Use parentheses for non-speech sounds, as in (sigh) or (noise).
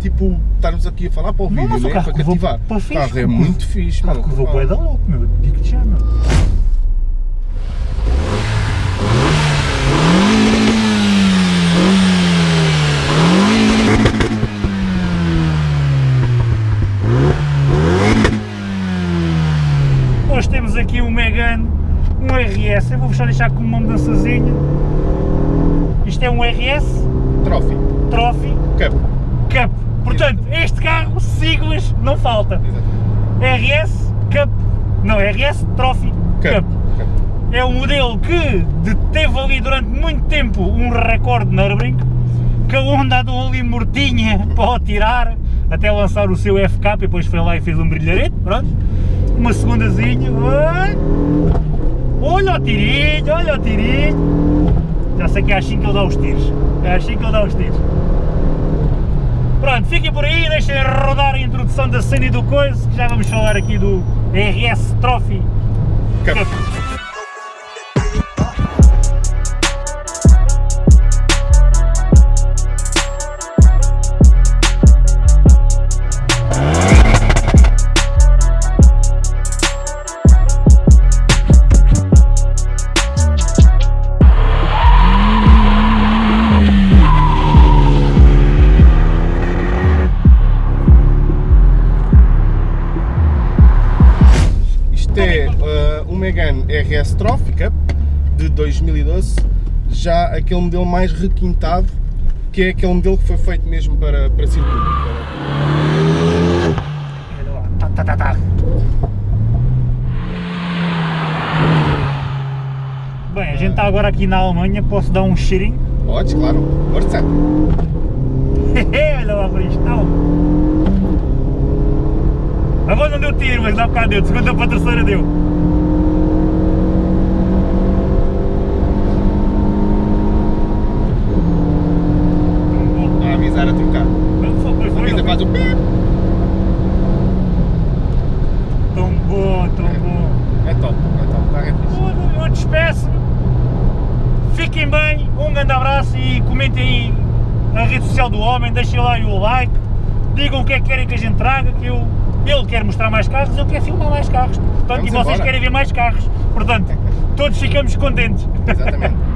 tipo, estarmos aqui a falar para o Não, vídeo, mas o carro Para curvou cativar. para O fixe, carro é muito fixe, mano. Curvou Ah, bué da louco, meu, digo-te já, meu. Hoje temos aqui um Megane, um RS, eu vou-vos só deixar com uma mudançazinha. Isto é um RS Trophy. Trophy Cup. Cup. Portanto, este carro, siglas, não falta. Exatamente. RS Cup, não, RS Trophy Cup. Cup. Cup. É um modelo que teve ali durante muito tempo um recorde na Nürburgring, que a Honda andou ali mortinha (laughs) para o tirar, até lançar o seu FK, e depois foi lá e fez um brilharete, pronto. Uma segundazinha, olha o tirinho, olha o tirinho. Já sei que é assim que ele dá os tiros, é assim que ele dá os tiros. Pronto, fiquem por aí, deixem rodar a introdução da cena e do coisa, que já vamos falar aqui do RS Trophy Cup. Uh, um Megane RS Trophy de 2012, já aquele modelo mais requintado, que é aquele modelo que foi feito mesmo para, para circuito. Bem, a gente está agora aqui na Alemanha, posso dar um cheirinho? Podes, claro. Força! (laughs) Olha lá para isto, não. Agora não deu tiro, mas dá bocado deu, de segunda para a terceira deu. A a. Foi, foi, foi, Avisa, faz o pip. Tão bom, tão bom. É top, é top. O carro é fixe. Eu, eu despeço-me. Fiquem bem, um grande abraço e comentem aí na rede social do homem, deixem lá o like, digam o que é que querem que a gente traga, que eu, ele quer mostrar mais carros, eu quero filmar mais carros. Portanto, Vamos e vocês embora. querem ver mais carros. Portanto, todos ficamos contentes. Exatamente. (laughs)